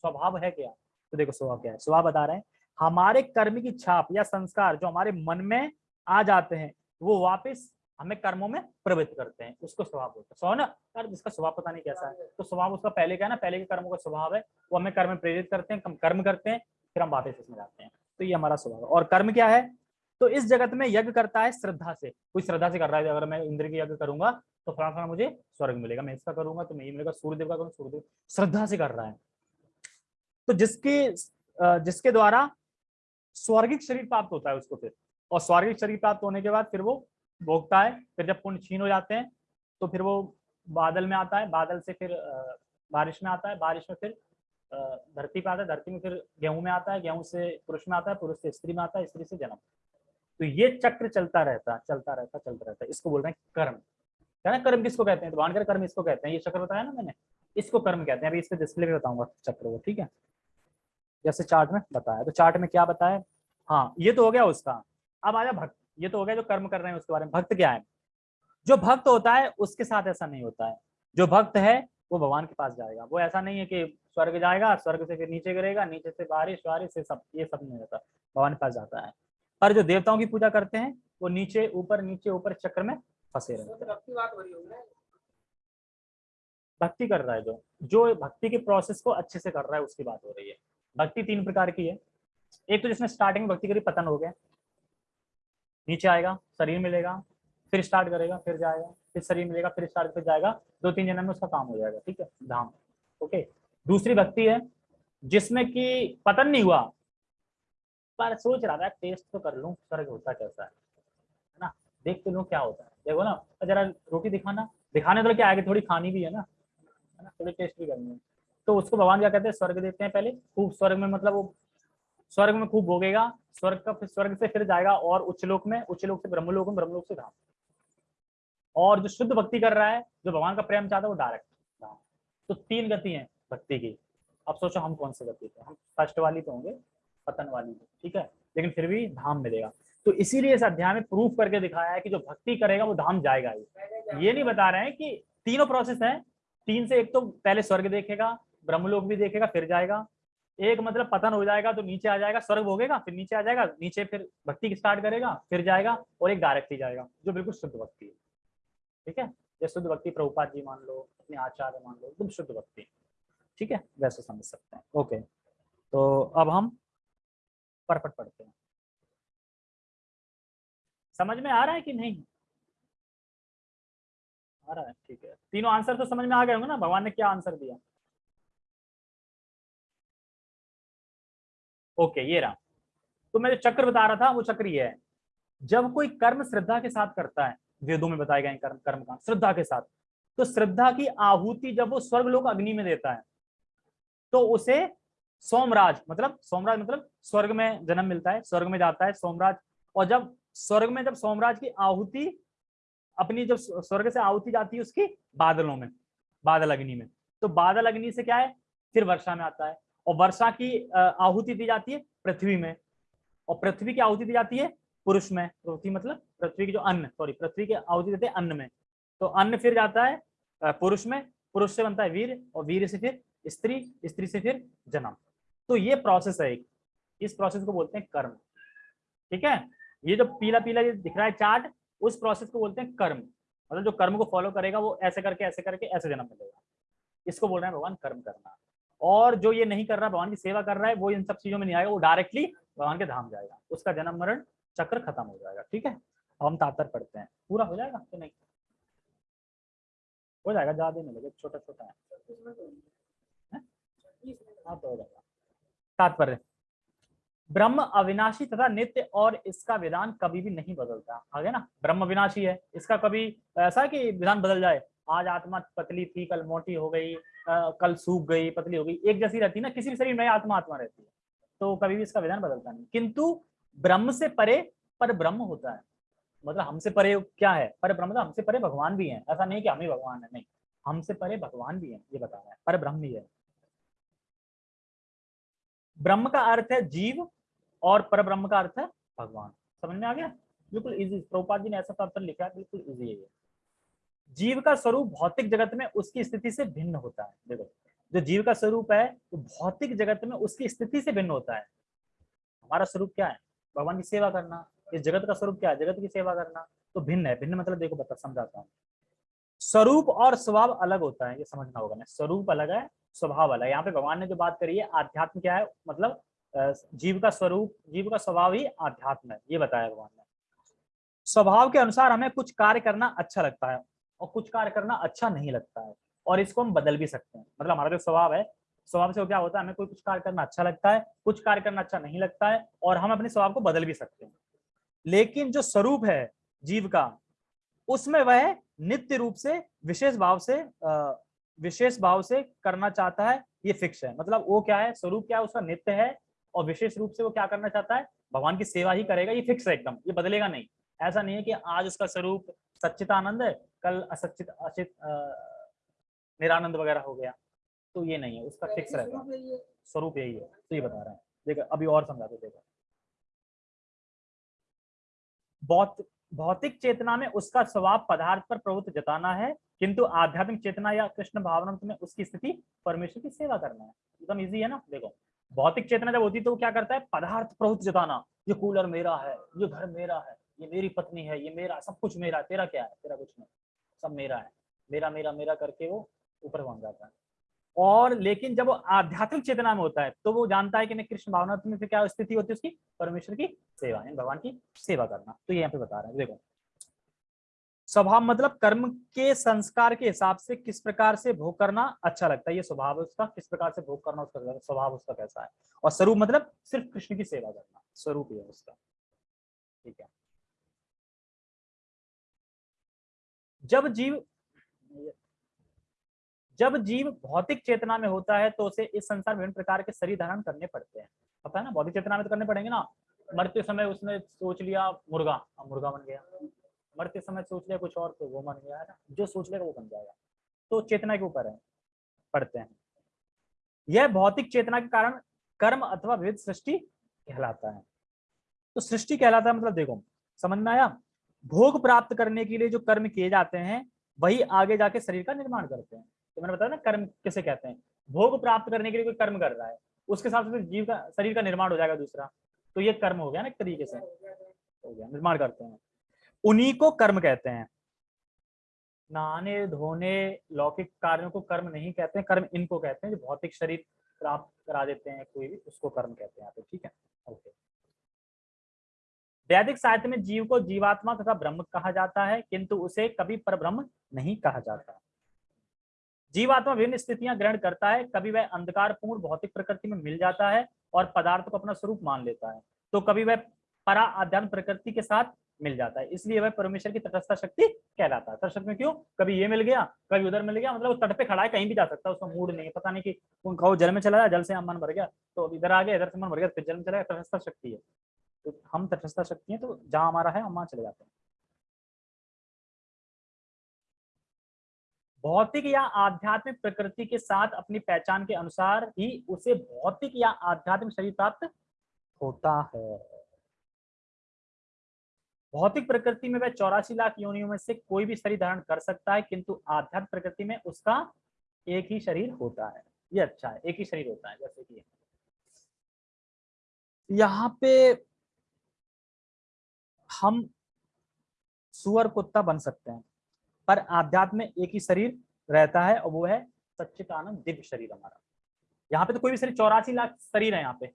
स्वभाव है क्या? तो देखो स्वभाव क्या है स्वभाव बता रहे हैं, हमारे कर्म की छाप या संस्कार जो हमारे मन में आ जाते हैं, वो वापस हमें कर्मों में प्रवृत्त करते हैं। उसको स्वभाव बोलते हैं। स्वभाव ना? यार, जिसका स्वभाव पता नहीं कैसा है। तो स्वभाव उसका पहले क्या है ना? पहले के कर्मों का स्वभाव है। वो हमें कर्म प्रेरित करते हैं, हम कर्म करते हैं, फिर हम वापस इसमें जाते हैं। तो ये हमारा स्वभाव और कर्म क्या है? तो इस जगत में यज्ञ करता है श्रद्धा से। कोई श्रद्धा से कर रहा है, अगर मैं इंद्र की यज्ञ करूँगा तो फला फला मुझे स्वर्ग मिलेगा। मैं इसका करूँगा तो मैं ये मिलेगा। सूर्यदेव का करूँ सूर्यदेव। श्रद्धा से कर रहा है। तो जिसके जिसके द्वारा स्वर्गिक शरीर प्राप्त होता है उसको फिर। और स्वर्गिक शरीर प्राप्त होने के बाद फिर वो भोगता है, फिर जब पुण्य छीन हो जाते हैं तो फिर वो बादल में आता है, बादल से फिर बारिश में आता है, बारिश में फिर धरती पे आता है, धरती में फिर गेहूँ में आता है, गेहूँ से पुरुष में आता है, पुरुष से स्त्री में आता है, स्त्री से जन्म। तो ये चक्र चलता रहता है चलता रहता चलता रहता है। इसको बोल रहे हैं कर्म। ना, कर्म किसको कहते हैं? तो कर्म इसको कहते हैं। ये चक्र बताया ना मैंने? इसको कर्म कहते हैं। अभी इसके डिस्प्ले पे बताऊँगा चक्र वो ठीक है? जैसे चार्ट में बताया। तो चार्ट में क्या बताया? हाँ ये तो हो गया उसका। अब आजा भक्त। ये तो हो गया जो कर्म कर रहे हैं उसके बारे में। भक्त क्या है? जो भक्त होता है उसके साथ ऐसा नहीं होता है। जो भक्त है वो भगवान के पास जाएगा। वो ऐसा नहीं है कि स्वर्ग जाएगा स्वर्ग से फिर नीचे गिरेगा नीचे से बारिश वारिश से सब ये सब नहीं होता। भगवान के पास जाता है। पर जो देवताओं की पूजा करते हैं वो नीचे ऊपर नीचे ऊपर चक्र में फंसे रहते हैं। भक्ति कर रहा है जो। जो भक्ति के प्रोसेस को अच्छे से कर रहा है उसकी बात हो रही है। भक्ति तीन प्रकार की है। एक तो जिसने स्टार्टिंग भक्ति करी, पतन हो गया। नीचे आएगा, शरीर मिलेगा, फिर स्टार्ट करेगा, फिर जाएगा, फिर शरीर मिलेगा, फिर स्टार्ट फिर जाएगा। दो तीन जन्म में उसका काम हो जाएगा, ठीक है? धाम, ओके? दूसरी भक्ति है, जिसमें कि पतन नहीं हुआ, पर सोच रहा था टेस्ट तो कर लूँ, स्वर्ग होता कैसा है ना? देख तो लूँ क्या होता है। देखो ना, जरा रोटी दिखाना, दिखाने तो क्या, आगे थोड़ी खानी भी है ना है ना? थोड़ी टेस्ट भी करनी है। तो उसको भगवान क्या कहते हैं? स्वर्ग देते हैं पहले। खूब स्वर्ग में मतलब वो स्वर्ग में खूब भोगेगा। स्वर्ग का फिर स्वर्ग से फिर जाएगा और उच्चलोक में उच्चलोक से ब्रह्मलोक में, ब्रह्मलोक से धाम। और जो शुद्ध भक्ति कर रहा है, जो भगवान का प्रेम चाहता है, वो डायरेक्ट धाम। तो तीन गति है भक्ति की। अब सोचो हम कौन सी गति थे हम फ़र्स्ट वाली तो होंगे, पतन वाली ठीक है? लेकिन फिर भी धाम मिलेगा। तो इसीलिए इस अध्याय में प्रूफ करके दिखाया है कि जो भक्ति करेगा, वो धाम जाएगा ही। ये नहीं बता रहे हैं कि तीनों प्रोसेस है। तीन से एक तो पहले स्वर्ग देखेगा ब्रह्मलोक भी देखेगा, फिर जाएगा। एक मतलब पतन हो जाएगा तो नीचे आ जाएगा, स्वर्ग होगेगा फिर नीचे आ जाएगा, नीचे फिर भक्ति स्टार्ट करेगा, फिर जाएगा और एक डायरेक्ट ही जाएगा, जो बिल्कुल शुद्ध भक्ति है। ठीक है? जैसे शुद्ध भक्ति प्रभुपाद जी मान लो, अपने आचार्य मान लो, एकदम शुद्ध भक्ति ठीक है? वैसे समझ सकते हैं। ओके तो अब हम परपट पढ़ते हैं। समझ में आ रहा है कि नहीं? आ रहा है, ठीक है। तीनों आंसर तो समझ में आ गए होंगे ना? भगवान ने क्या आंसर दिया? ओके, ये रहा। तो मैं जो चक्र बता रहा था, वो चक्र ये है। जब कोई कर्म श्रद्धा के साथ करता है, वेदों में बताए गए कर्म कर्म का, श्रद्धा के साथ तो श्रद्धा की आहुति जब वो स्वर्ग लोग अग्नि में देता है तो उसे सोमराज मतलब सोमराज मतलब स्वर्ग में जन्म मिलता है, स्वर्ग में जाता है सोमराज, और जब स्वर्ग में जब सोमराज की आहुति, अपनी जब स्वर्ग से आहुति जाती है उसकी बादलों में, बादल अग्नि में। तो बादल अग्नि से क्या है? फिर वर्षा में आता है। और वर्षा की आहुति दी जाती है पृथ्वी में। और पृथ्वी की आहुति दी जाती है पुरुष में। पृथ्वी मतलब पृथ्वी की जो अन्न सॉरी पृथ्वी की आहुति देते हैं अन्न में। तो अन्न फिर जाता है पुरुष में। पुरुष से बनता है वीर और वीर से फिर स्त्री स्त्री से फिर जन्म। तो ये प्रोसेस है एक। इस प्रोसेस को बोलते हैं कर्म। ठीक है? ये जो पीला पीला ये दिख रहा है चार्ट उस प्रोसेस को बोलते हैं कर्म। मतलब जो कर्म को फॉलो करेगा वो ऐसे करके ऐसे करके, ऐसे जन्म मिलेगा। इसको बोल रहे हैं भगवान कर्म करना। और जो ये नहीं कर रहा, भगवान की सेवा कर रहा है, वो इन सब चीज़ों में नहीं आएगा, वो डायरेक्टली भगवान के धाम जाएगा। उसका जन्म मरण चक्र खत्म हो जाएगा, ठीक है? अब हम तातर पढ़ते हैं। पूरा हो जाएगा कि नहीं? हो जाएगा, ज़्यादा नहीं छोटा छोटा है। हाँ? तो तात्पर्य, ब्रह्म अविनाशी तथा नित्य और इसका विधान कभी भी नहीं बदलता। आगे ना, ब्रह्म अविनाशी है, इसका कभी ऐसा कि विधान बदल जाए, आज आत्मा पतली थी, कल मोटी हो गई कल सूख गई, पतली हो गई, एक जैसी रहती ना, किसी भी शरीर में आत्मा आत्मा रहती है। तो कभी भी इसका विधान बदलता नहीं। किंतु ब्रह्म से परे पर ब्रह्म होता है। मतलब हमसे परे क्या है? पर ब्रह्म मतलब हमसे परे भगवान भी है। ऐसा नहीं कि हम ही भगवान है, नहीं। हमसे परे भगवान भी है, ये बता रहा है। पर ब्रह्म भी है। ब्रह्म का अर्थ है जीव और पर ब्रह्म का अर्थ है भगवान। समझ में आ गया? बिल्कुल इजी प्रभुपाद जी ने ऐसा पत्र लिखा है, बिल्कुल इजी है जीव का स्वरूप भौतिक जगत में उसकी स्थिति से भिन्न होता है। देखो, जो जीव का स्वरूप है, वो भौतिक जगत में उसकी स्थिति से भिन्न होता है। हमारा स्वरूप क्या है? भगवान की सेवा करना। इस जगत का स्वरूप क्या है? जगत की सेवा करना। तो भिन्न है। भिन्न मतलब देखो, बता, समझाता हूँ। स्वरूप और स्वभाव अलग होता है, ये समझना होगा ना। स्वरूप अलग है, स्वभाव अलग है। यहाँ पे भगवान ने जो बात करी है, आध्यात्म क्या है? मतलब जीव का स्वरूप, जीव का स्वभाव ही आध्यात्म है। ये बताया भगवान ने। स्वभाव के अनुसार हमें कुछ कार्य करना अच्छा लगता है। और कुछ कार्य करना अच्छा नहीं लगता है, और इसको हम बदल भी सकते हैं। मतलब हमारा जो स्वभाव है, स्वभाव से क्या होता है, हमें कोई कुछ कार्य करना अच्छा लगता है, कुछ कार्य करना अच्छा नहीं लगता है, और हम अपने स्वभाव को बदल भी सकते हैं। लेकिन जो स्वरूप है जीव का, उसमें वह नित्य रूप से, विशेष भाव से विशेष भाव से करना चाहता है, ये फिक्स है। मतलब वो क्या है, स्वरूप क्या है, उसका नित्य है, और विशेष रूप से वो क्या करना चाहता है, भगवान की सेवा ही करेगा, ये फिक्स है एकदम, ये बदलेगा नहीं। ऐसा नहीं है कि आज उसका स्वरूप सच्चितानंद है कल असचित अचित निरानंद वगैरह हो गया तो ये नहीं है उसका फिक्स रहता स्वरूप यही है। तो ये बता रहे हैं। देखो अभी और समझा दो देखो। बहुत भौतिक चेतना में उसका स्वभाव पदार्थ पर प्रभुत्व जताना है किंतु आध्यात्मिक चेतना या कृष्ण भावना में उसकी स्थिति परमेश्वर की सेवा करना है। एकदम इजी है ना? देखो भौतिक चेतना जब होती है तो वो क्या करता है? पदार्थ प्रभुत्व जताना ये कूलर मेरा है ये घर मेरा है ये मेरी पत्नी है ये मेरा सब कुछ मेरा तेरा क्या है? तेरा कुछ नहीं। सब मेरा है। मेरा मेरा मेरा करके वो ऊपर पहुँच जाता है। और लेकिन जब वो आध्यात्मिक चेतना में होता है तो वो जानता है कि मैं कृष्ण भावना में फिर क्या स्थिति होती है उसकी? परमेश्वर की सेवा यानी भगवान की सेवा करना। तो ये यहाँ पे बता रहे हैं, देखो। स्वभाव मतलब कर्म के संस्कार के हिसाब से किस प्रकार से भोग करना अच्छा लगता है, ये स्वभाव उसका। किस प्रकार से भोग करना उसका स्वभाव उसका कैसा है। और स्वरूप मतलब सिर्फ़ कृष्ण की सेवा करना, स्वरूप ही है उसका। ठीक है। जब जीव जब जीव भौतिक चेतना में होता है तो उसे इस संसार विभिन्न प्रकार के शरीर धारण करने पड़ते हैं। पता है ना, भौतिक चेतना में तो करने पड़ेंगे ना। मरते समय उसने सोच लिया, मुर्गा मुर्गा बन गया। मरते समय सोच लिया कुछ और तो वो बन गया, है ना। जो सोच लेगा वो बन जाएगा। तो चेतना के ऊपर है पढ़ते हैं। यह भौतिक चेतना के कारण कर्म अथवा विविध सृष्टि कहलाता है। तो सृष्टि कहलाता है मतलब देखो, समझ में आया? भोग प्राप्त करने के लिए जो कर्म किए जाते हैं, वही आगे जाके शरीर का निर्माण करते हैं। तो मैंने बताया ना, कर्म किसे कहते हैं? भोग प्राप्त करने के लिए कोई कर्म कर रहा है, उसके साथ साथ जीव का, शरीर का निर्माण हो जाएगा दूसरा। तो ये कर्म हो गया ना एक तरीके से। हो गया, निर्माण करते हैं। उन्हीं को कर्म कहते हैं। नहाने धोने, लौकिक कार्यों को कर्म नहीं कहते हैं, कर्म इनको कहते हैं, जो भौतिक शरीर प्राप्त करा देते हैं, कोई भी, उसको कर्म कहते हैं यहाँ पे, ठीक है? ओके। वैदिक साहित्य में जीव को जीवात्मा तथा ब्रह्म कहा जाता है, किंतु उसे कभी पर ब्रह्म नहीं कहा जाता। जीवात्मा विभिन्न स्थितियाँ ग्रहण करता है, कभी वह अंधकार पूर्ण भौतिक प्रकृति में मिल जाता है और पदार्थ को अपना स्वरूप मान लेता है तो कभी वह परा आध्यात्म प्रकृति के साथ मिल जाता है, इसलिए वह परमेश्वर की तटस्था शक्ति कहलाता है। तटस्थ में क्यों? कभी ये मिल गया, कभी उधर मिल गया मतलब वो तट पे खड़ा है, कहीं भी जा सकता है, उसका मूड नहीं है, पता नहीं कि उनका जल में चला गया, जल से मन भर गया तो इधर आ गया, इधर से मन भर गया फिर जल में चला गया, तटस्था शक्ति है। तो हम तटस्थ शक्ति है तो जहाँ हमारा है, हम वहाँ चले जाते हैं। भौतिक या आध्यात्मिक प्रकृति के साथ अपनी पहचान के अनुसार ही उसे भौतिक या आध्यात्मिक शरीर प्राप्त होता है। भौतिक प्रकृति में वह चौरासी लाख योनियों में से कोई भी शरीर धारण कर सकता है, किंतु आध्यात्मिक प्रकृति में उसका एक ही शरीर होता है। ये अच्छा है, एक ही शरीर होता है, जैसे कि यहाँ पे हम सुअर कुत्ता बन सकते हैं, पर आध्यात्म में एक ही शरीर रहता है और वो है सच्चिदानंद दिव्य शरीर हमारा। यहाँ पे तो कोई भी शरीर, चौरासी लाख शरीर है यहाँ पे।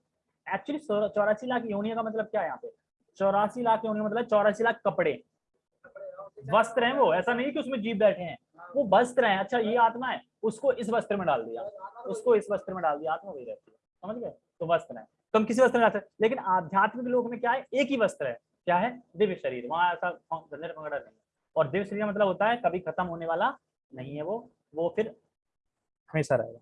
एक्चुअली चौरासी लाख योनिया का मतलब क्या है यहाँ पे? चौरासी लाख योनिया मतलब चौरासी लाख कपड़े। वस्त्र हैं वो, ऐसा नहीं कि उसमें जीव बैठे हैं। वो वस्त्र हैं अच्छा ये आत्मा है, उसको इस वस्त्र में डाल दिया। उसको इस वस्त्र में डाल दिया, आत्मा वही रहती है। समझ गए? तो वस्त्र है। तो हम किसी वस्त्र में डाल लेकिन आध्यात्मिक लोक में क्या है? एक ही वस्त्र है। क्या है? दिव्य शरीर। वहाँ ऐसा पकड़ा नहीं और दिव्य शरीर मतलब होता है कभी खत्म होने वाला नहीं है वो। वो फिर हमेशा रहेगा।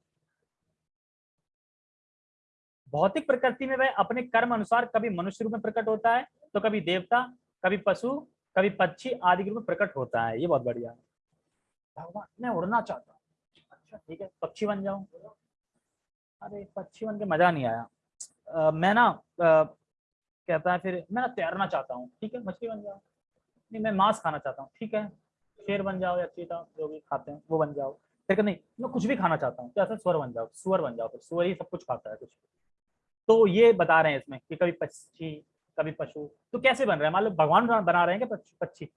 भौतिक प्रकृति में वह अपने कर्म अनुसार कभी मनुष्य रूप में प्रकट होता है तो कभी देवता कभी पशु कभी पक्षी आदि के रूप में प्रकट होता है। ये बहुत बढ़िया है। भगवान मैं उड़ना चाहता हूँ। अच्छा ठीक है पक्षी बन जाऊँ? अरे पक्षी बन के मज़ा नहीं आया। आ, मैं ना कहता है, फिर मैं ना तैरना चाहता हूँ, ठीक है? मछली बन जाओ। नहीं, मैं मांस खाना चाहता हूँ, ठीक है? शेर बन जाओ या चीता, जो भी खाते हैं, वो बन जाओ। फिर नहीं, मैं कुछ भी खाना चाहता हूँ कैसे स्वर बन जाओ, सुअर बन जाओ, फिर सुअर ही सब कुछ खाता है, कुछ तो ये बता रहे हैं इसमें कि कभी पक्षी, कभी पशु तो कैसे बन रहे हैं? मान लो, भगवान बना रहे हैं क्या पक्षी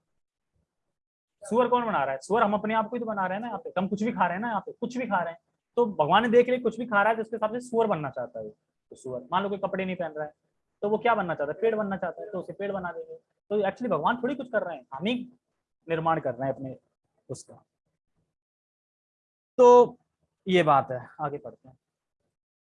सुअर कौन बना रहा है? सुअर हम अपने आप को ही तो बना रहे हैं ना यहाँ पे। हम कुछ भी खा रहे हैं ना यहाँ पे, कुछ भी खा रहे हैं। तो भगवान ने देख लिया, कुछ भी खा रहा है तो उसके हिसाब से सुअर बनना चाहता है तो सुअर। मान लो कोई कपड़े नहीं पहन रहा है तो वो क्या बनना चाहता है? पेड़ बनना चाहता है तो उसे पेड़ बना देंगे। तो एक्चुअली भगवान थोड़ी कुछ कर रहे हैं। हम ही निर्माण कर रहे हैं अपने उसका। तो ये बात है। आगे पढ़ते हैं।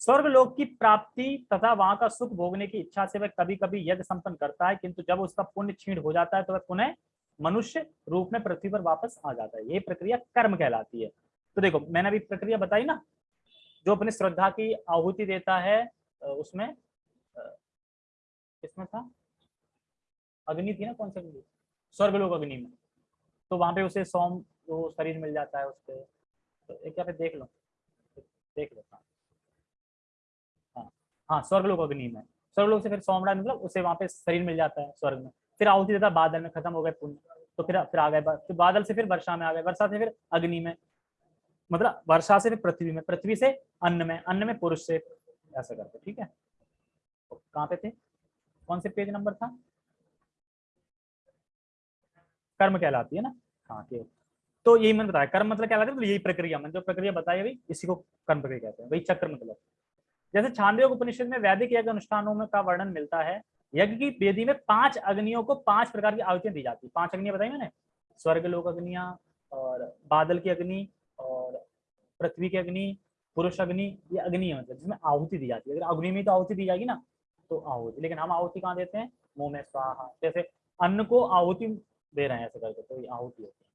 स्वर्ग लोक की प्राप्ति तथा वहाँ का सुख भोगने की इच्छा से वह कभी कभी यज्ञ संपन्न करता है, किंतु जब उसका पुण्य छीण हो जाता है तो वह पुनः मनुष्य रूप में पृथ्वी पर वापस आ जाता है। ये प्रक्रिया कर्म कहलाती है। तो देखो, मैंने अभी प्रक्रिया बताई ना, जो अपनी श्रद्धा की आहुति देता है उसमें किसमें था? अग्नि थी ना कौन सी स्वर्ग लोग अग्नि में। तो वहाँ पे उसे सोम वो शरीर मिल जाता है उसके तो एक क्या देख लो। देख लो हाँ। हाँ। स्वर्ग लोग अग्नि में। स्वर्ग लोग से फिर सोमड़ा मतलब उसे वहाँ पे शरीर मिल जाता है स्वर्ग में। फिर आहुति देता, बादल में खत्म हो गए पुण्य। तो फिर फिर आ गए फिर बादल से फिर वर्षा में आ गए। वर्षा से फिर अग्नि में। मतलब वर्षा से फिर पृथ्वी में। पृथ्वी से अन्न में। अन्न में पुरुष से। ऐसा करते ठीक है? तो कहाँ पे थे? कौन से पेज नंबर था? कर्म कहलाती है ना? हाँ ठीक तो यही मैंने बताया, कर्म मतलब क्या है तो यही प्रक्रिया, मैंने जो प्रक्रिया बताई अभी, इसी को कर्म प्रक्रिया कहते हैं, वही चक्र मतलब। जैसे छांदे उपनिषद में वैदिक यज्ञ अनुष्ठानों में का वर्णन मिलता है, यज्ञ की वेदी में पाँच अग्नियों को पाँच प्रकार की आहुतियाँ दी जाती है। पाँच अग्नियाँ बताई मैंने? स्वर्ग लोक अग्निया और बादल की अग्नि और पृथ्वी की अग्नि, पुरुष अग्नि, ये अग्नि है मतलब जिसमें आहुति दी जाती है। अगर अग्नि में तो आहुति दी जाएगी ना तो आहुति लेकिन हम आहुति कहाँ देते हैं? मुँह में स्वाहा। जैसे अन्न को आहुति दे रहे हैं ऐसे करके तो ये आहुति होती है।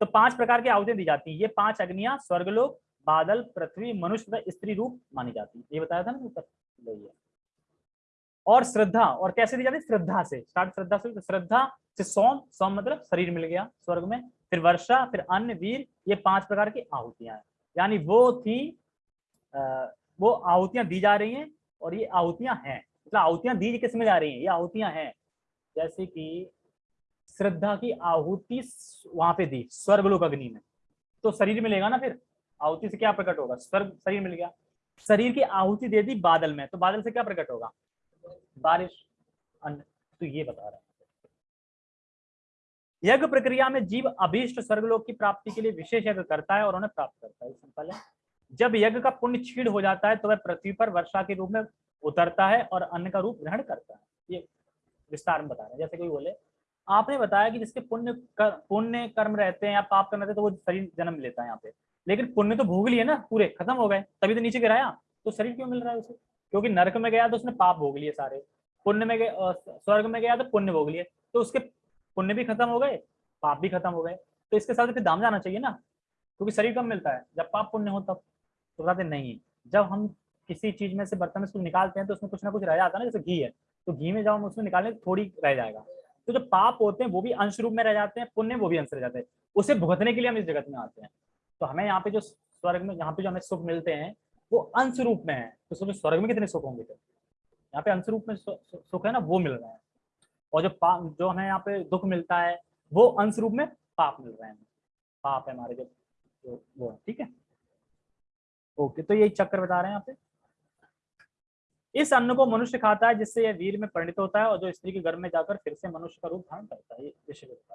तो पाँच प्रकार की आहुतियाँ दी जाती है। ये पाँच अग्नियाँ स्वर्गलोक बादल पृथ्वी मनुष्य स्त्री रूप मानी जाती है। ये बताया था ना ऊपर और श्रद्धा और कैसे दी जाती है? श्रद्धा से। स्टार्ट श्रद्धा से। श्रद्धा से सोम सोम मतलब शरीर मिल गया स्वर्ग में। फिर वर्षा फिर अन्न वीर ये पाँच प्रकार की आहुतियाँ हैं। यानी वो थी आ, वो आहुतियाँ दी जा रही हैं और ये आहुतियाँ हैं। मतलब आहुतियाँ किसमें जा रही हैं? ये आहुतियाँ हैं। जैसे कि श्रद्धा की आहुति वहाँ पे दी, स्वर्गलोक अग्नि में। तो शरीर मिलेगा ना फिर? आहुति से क्या प्रकट होगा? स्वर्ग, शरीर मिल गया। शरीर की आहुति दे दी बादल में तो बादल से क्या प्रकट होगा? बारिश। अन्न तो ये बता रहा है। यज्ञ प्रक्रिया में जीव अभीष्ट स्वर्गलोक की प्राप्ति के लिए विशेष यज्ञ करता है और उन्हें प्राप्त करता है। सिंपल है जब यज्ञ का पुण्य छीड़ हो जाता है तो वह पृथ्वी पर वर्षा के रूप में उतरता है और अन्न का रूप ग्रहण करता है। ये विस्तार में बता रहे हैं। जैसे कोई बोले आपने बताया कि जिसके पुण्य कर, पुण्य कर्म रहते हैं या पाप कर्म रहते हैं तो वो शरीर जन्म लेता है यहाँ पे। लेकिन पुण्य तो भोग लिए ना पूरे खत्म हो गए तभी तो नीचे गिराया तो शरीर क्यों मिल रहा है उसे? क्योंकि नरक में गया तो उसने पाप भोग लिए सारे। पुण्य में गया स्वर्ग में गया तो पुण्य भोग लिए। तो उसके पुण्य भी खत्म हो गए पाप भी खत्म हो गए। तो इसके साथ दाम जाना चाहिए ना क्योंकि शरीर कम मिलता है? जब पाप पुण्य हो तब। तो बताते नहीं। जब हम किसी चीज़ में से बर्तन में कुछ निकालते हैं तो उसमें कुछ ना कुछ रह जाता है ना जैसे घी है। तो घी में जब हम उसमें निकालें थोड़ी रह जाएगा। तो जो पाप होते हैं वो भी अंश रूप में रह जाते हैं पुण्य वो भी अंश रह जाते हैं। उसे भुगतने के लिए हम इस जगत में आते हैं। तो हमें यहाँ पे जो स्वर्ग में यहाँ पे जो हमें सुख मिलते हैं वो अंश रूप में है। तो सोचो स्वर्ग में कितने सुख होंगे यहाँ पे अंश रूप में सुख है ना वो मिल रहा है। और जो पाप जो हमें यहाँ पे दुख मिलता है वो अंश रूप में पाप मिल रहे हैं। पाप है हमारे जो, वो ठीक है? ओके तो यही चक्कर बता रहे हैं यहाँ पे। इस अन्न को मनुष्य खाता है जिससे यह वीर में परिणित होता है और जो स्त्री के घर में जाकर फिर से मनुष्य का रूप धारण करता है, ये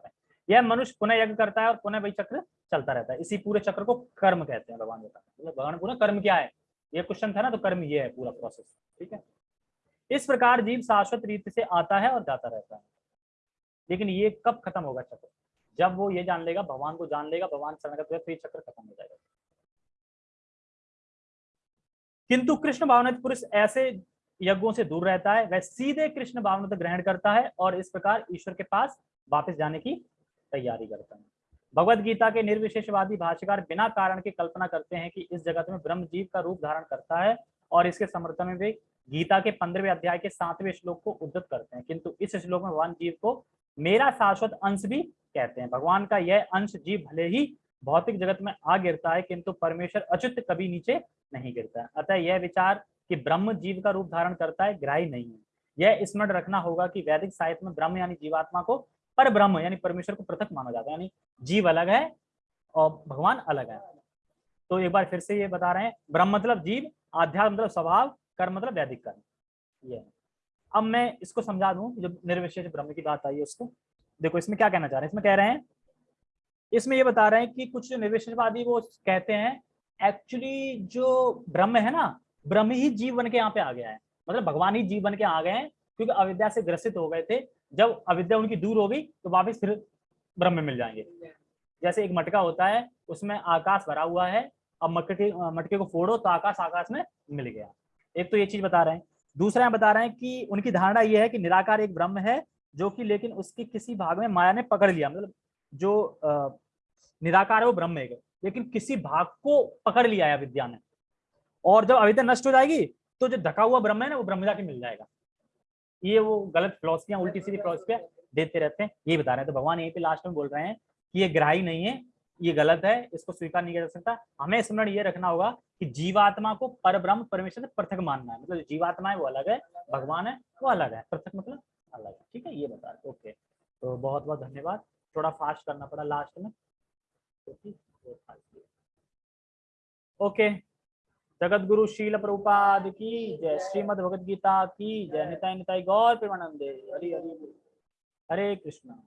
हैं। यह मनुष्य पुनः यज्ञ करता है और पुनः वही चक्र चलता रहता है। इसी पूरे चक्र को कर्म कहते हैं भगवान बता रहे भगवान पूरा कर्म क्या है? ये क्वेश्चन था ना तो कर्म ये है पूरा प्रोसेस ठीक है? इस प्रकार जीव शाश्वत रीति से आता है और जाता रहता है। लेकिन ये कब खत्म होगा चक्र? जब वो ये जान लेगा, भगवान को जान लेगा, भगवान शरण का तो ये चक्र खत्म हो जाएगा। किंतु कृष्ण भावनाथ पुरुष ऐसे यज्ञों से दूर रहता है, वह सीधे कृष्ण भावनाथ ग्रहण करता है और इस प्रकार ईश्वर के पास वापस जाने की तैयारी करता है। भगवत गीता के निर्विशेषवादी भाष्यकार बिना कारण के कल्पना करते हैं कि इस जगत में ब्रह्म जीव का रूप धारण करता है और इसके समर्थन में वे गीता के पंद्रहवें अध्याय के सातवें श्लोक को उद्धत करते हैं। किंतु इस श्लोक में भगवान जीव को मेरा शाश्वत अंश भी कहते हैं। भगवान का यह अंश जीव भले ही भौतिक जगत में आ गिरता है, किंतु परमेश्वर अच्युत कभी नीचे नहीं गिरता। है अतः यह विचार कि ब्रह्म जीव का रूप धारण करता है ग्राही नहीं है। यह स्मरण रखना होगा कि वैदिक साहित्य में ब्रह्म यानी जीवात्मा को पर ब्रह्म, यानी परमेश्वर को पृथक माना जाता है, यानी जीव अलग है और भगवान अलग है। तो एक बार फिर से ये बता रहे हैं, ब्रह्म मतलब जीव, आध्यात्म मतलब स्वभाव, कर्म मतलब वैदिक कर्म। ये। अब मैं इसको समझा दूँ जब निर्विशेष ब्रह्म की बात आई है उसको। देखो, इसमें क्या कहना चाह रहे हैं? इसमें कह रहे हैं इसमें ये बता रहे हैं कि कुछ निर्विशेषवादी वो कहते हैं एक्चुअली जो ब्रह्म है ना, ब्रह्म ही जीव बन के यहाँ पे आ गया है। मतलब भगवान ही जीव बन के आ गए हैं, क्योंकि अविद्या से ग्रसित हो गए थे। जब अविद्या उनकी दूर होगी तो वापिस फिर ब्रह्म में मिल जाएँगे। जैसे एक मटका होता है, उसमें आकाश भरा हुआ है, अब मटके मटके को फोड़ो तो आकाश आकाश में मिल गया। एक तो ये चीज़ बता रहे हैं। दूसरा बता रहे हैं कि उनकी धारणा ये है कि निराकार एक ब्रह्म है, जो कि लेकिन उसके किसी भाग में माया ने पकड़ लिया। मतलब जो निराकार है वो ब्रह्म है लेकिन किसी भाग को पकड़ लिया है विद्या ने। और जब अविद्या नष्ट हो जाएगी तो जो ढका हुआ ब्रह्म है ना, वो ब्रह्म जाके मिल जाएगा। ये वो गलत फिलोसफियाँ उल्टी सीधी फिलोसफियाँ देते रहते हैं। ये बता रहे हैं। तो भगवान यहीं पे लास्ट में बोल रहे हैं कि ये ग्राही नहीं है, ये गलत है, इसको स्वीकार नहीं किया जा सकता। हमें स्मरण ये रखना होगा कि जीवात्मा को पर ब्रह्म परमेश्वर से पृथक मानना है। मतलब जीवात्मा है वो अलग है, भगवान है वो अलग है। पृथक मतलब अलग है। ठीक है, ये बता रहे ओके तो बहुत बहुत धन्यवाद। थोड़ा फास्ट करना पड़ा लास्ट में। ओके। जगत गुरु शील प्रभुपाद की जय। श्रीमद भगवद गीता की जय। निताई निताई गौर प्रेमानंदे। हरि हरि हरे कृष्णा।